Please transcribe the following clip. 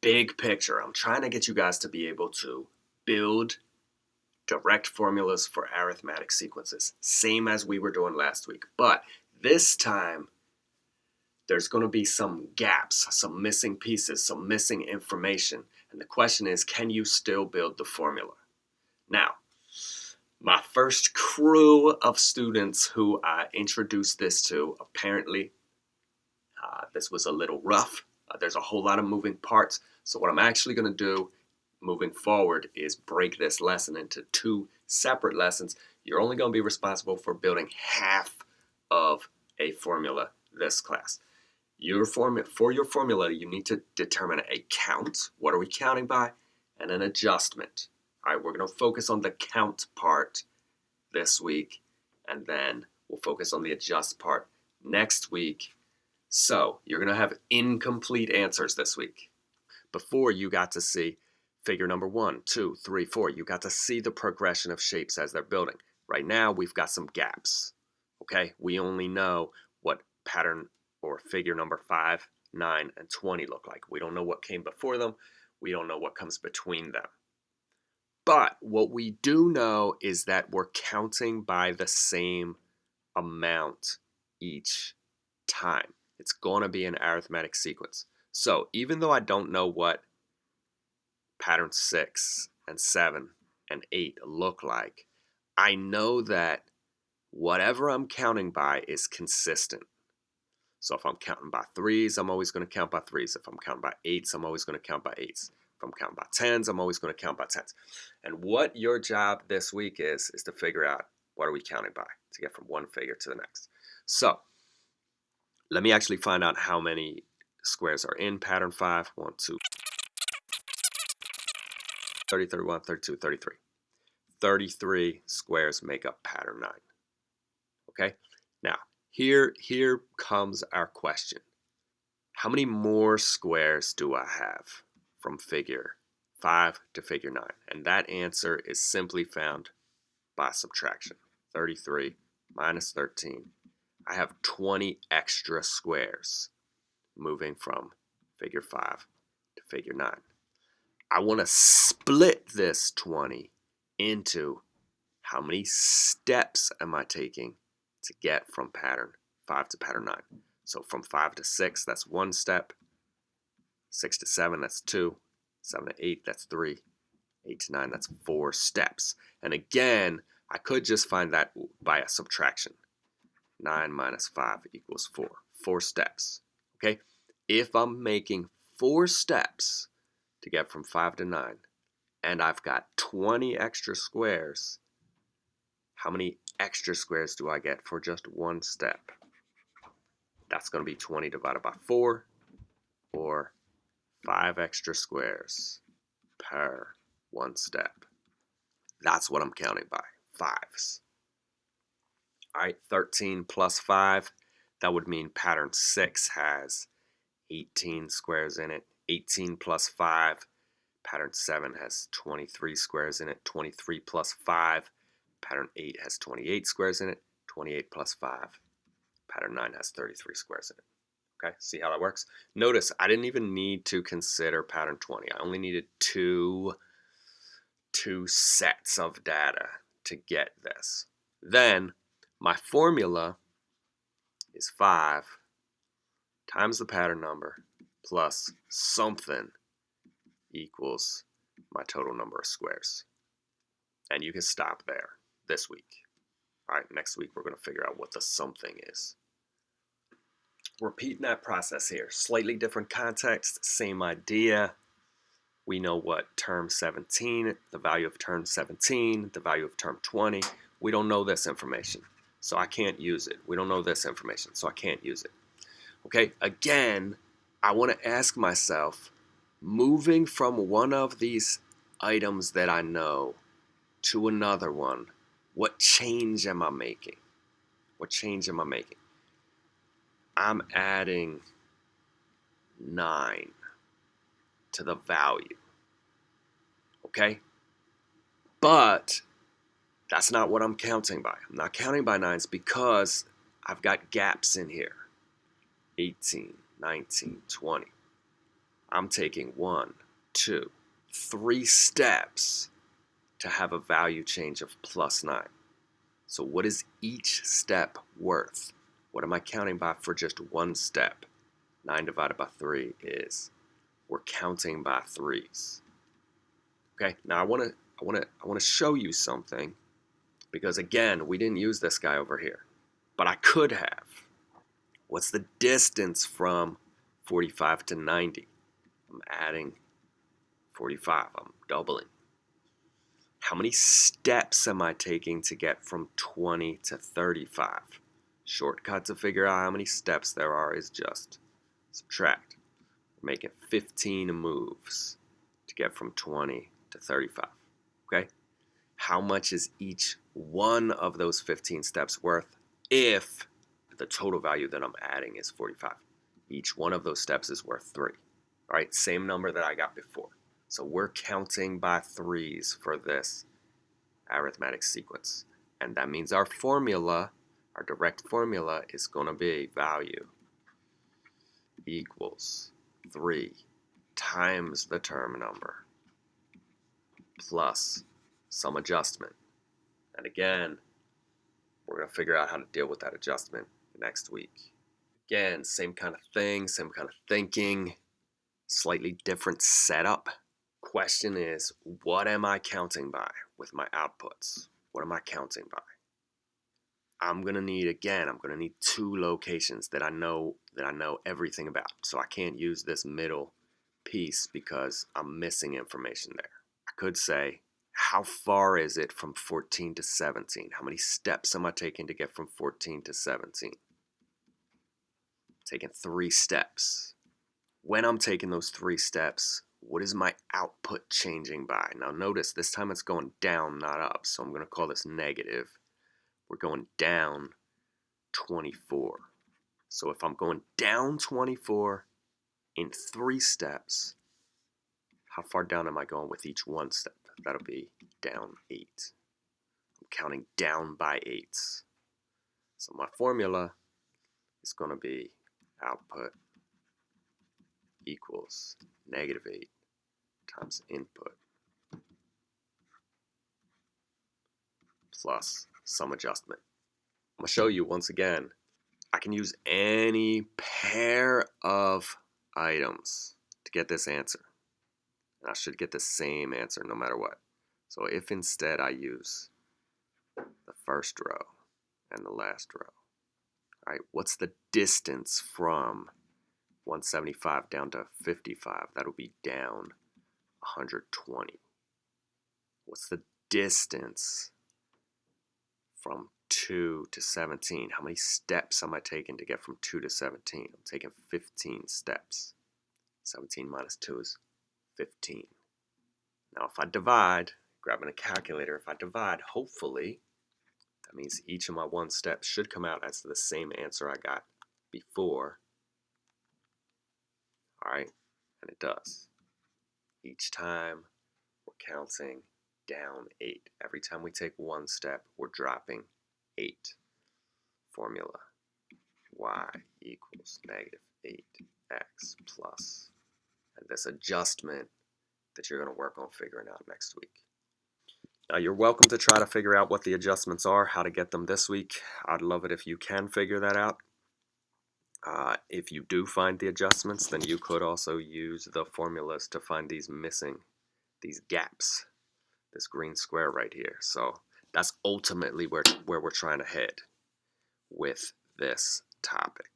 big picture, I'm trying to get you guys to be able to build direct formulas for arithmetic sequences, same as we were doing last week. But this time, there's going to be some gaps, some missing pieces, some missing information. And the question is, can you still build the formula? Now, my first crew of students who I introduced this to, apparently uh, this was a little rough. Uh, there's a whole lot of moving parts. So what I'm actually going to do moving forward is break this lesson into two separate lessons. You're only going to be responsible for building half of a formula this class. Your form for your formula, you need to determine a count. What are we counting by? And an adjustment. All right, we're going to focus on the count part this week, and then we'll focus on the adjust part next week. So you're going to have incomplete answers this week. Before you got to see figure number one, two, three, four. You got to see the progression of shapes as they're building. Right now, we've got some gaps. Okay, we only know what pattern or figure number five, nine, and 20 look like. We don't know what came before them. We don't know what comes between them. But what we do know is that we're counting by the same amount each time. It's going to be an arithmetic sequence. So even though I don't know what pattern 6 and 7 and 8 look like, I know that whatever I'm counting by is consistent. So if I'm counting by 3s, I'm always going to count by 3s. If I'm counting by 8s, I'm always going to count by 8s. If I'm counting by 10s, I'm always going to count by 10s. And what your job this week is, is to figure out what are we counting by to get from one figure to the next. So let me actually find out how many squares are in pattern 5. 1, 2, 30, 31, 32, 33. 33 squares make up pattern 9. Okay? Now, here, here comes our question. How many more squares do I have from figure 5 to figure 9? And that answer is simply found by subtraction. 33 minus 13. I have 20 extra squares moving from figure 5 to figure 9. I want to split this 20 into how many steps am I taking to get from pattern 5 to pattern 9. So from 5 to 6, that's one step. 6 to 7, that's 2. 7 to 8, that's 3. 8 to 9, that's 4 steps. And again, I could just find that by a subtraction. 9 minus 5 equals 4. 4 steps. Okay? If I'm making 4 steps to get from 5 to 9, and I've got 20 extra squares, how many extra squares do I get for just one step? That's going to be 20 divided by 4, or 5 extra squares per one step. That's what I'm counting by, fives. All right, 13 plus 5, that would mean pattern 6 has 18 squares in it. 18 plus 5. Pattern 7 has 23 squares in it. 23 plus 5. Pattern 8 has 28 squares in it. 28 plus 5. Pattern 9 has 33 squares in it. Okay, see how that works? Notice I didn't even need to consider pattern 20. I only needed two, two sets of data to get this. Then my formula is 5 times the pattern number plus something equals my total number of squares. And you can stop there this week. All right, next week we're going to figure out what the something is. Repeating that process here. Slightly different context, same idea. We know what term 17, the value of term 17, the value of term 20. We don't know this information, so I can't use it. We don't know this information, so I can't use it. Okay, again, I want to ask myself, moving from one of these items that I know to another one, what change am I making? What change am I making? I'm adding 9 to the value. Okay? But that's not what I'm counting by. I'm not counting by nines because I've got gaps in here. 18, 19, 20. I'm taking one, two, three steps to have a value change of plus 9. So what is each step worth? What am I counting by for just one step? 9 divided by 3 is, we're counting by threes. Okay, now I want to I want to I want to show you something because again, we didn't use this guy over here, but I could have. What's the distance from 45 to 90? I'm adding 45, I'm doubling. How many steps am I taking to get from 20 to 35? Shortcut to figure out how many steps there are is just subtract. We're making 15 moves to get from 20 to 35. Okay? How much is each one of those 15 steps worth if the total value that I'm adding is 45? Each one of those steps is worth 3. All right, same number that I got before. So we're counting by threes for this arithmetic sequence. And that means our formula, our direct formula, is going to be value equals 3 times the term number plus some adjustment. And again, we're going to figure out how to deal with that adjustment next week. Again, same kind of thing, same kind of thinking, slightly different setup. Question is, what am I counting by with my outputs? What am I counting by? I'm gonna need again, I'm gonna need two locations that I know that I know everything about. So I can't use this middle piece because I'm missing information there. I could say, how far is it from 14 to 17? How many steps am I taking to get from 14 to 17? taking three steps. When I'm taking those three steps, what is my output changing by? Now notice this time it's going down, not up. So I'm going to call this negative. We're going down 24. So if I'm going down 24 in three steps, how far down am I going with each one step? That'll be down 8. I'm counting down by 8s. So my formula is going to be output equals negative 8 times input plus some adjustment. I'm going to show you once again, I can use any pair of items to get this answer. And I should get the same answer no matter what. So if instead I use the first row and the last row, all right, what's the distance from 175 down to 55? That'll be down 120. What's the distance from 2 to 17? How many steps am I taking to get from 2 to 17? I'm taking 15 steps. 17 minus 2 is 15. Now if I divide, grabbing a calculator, if I divide, hopefully that means each of my one steps should come out as the same answer I got before. Alright, and it does. Each time we're counting down 8. Every time we take one step, we're dropping 8. Formula y equals negative 8x plus. This adjustment that you're going to work on figuring out next week. Uh, you're welcome to try to figure out what the adjustments are, how to get them this week. I'd love it if you can figure that out. Uh, if you do find the adjustments, then you could also use the formulas to find these missing, these gaps, this green square right here. So that's ultimately where, where we're trying to head with this topic.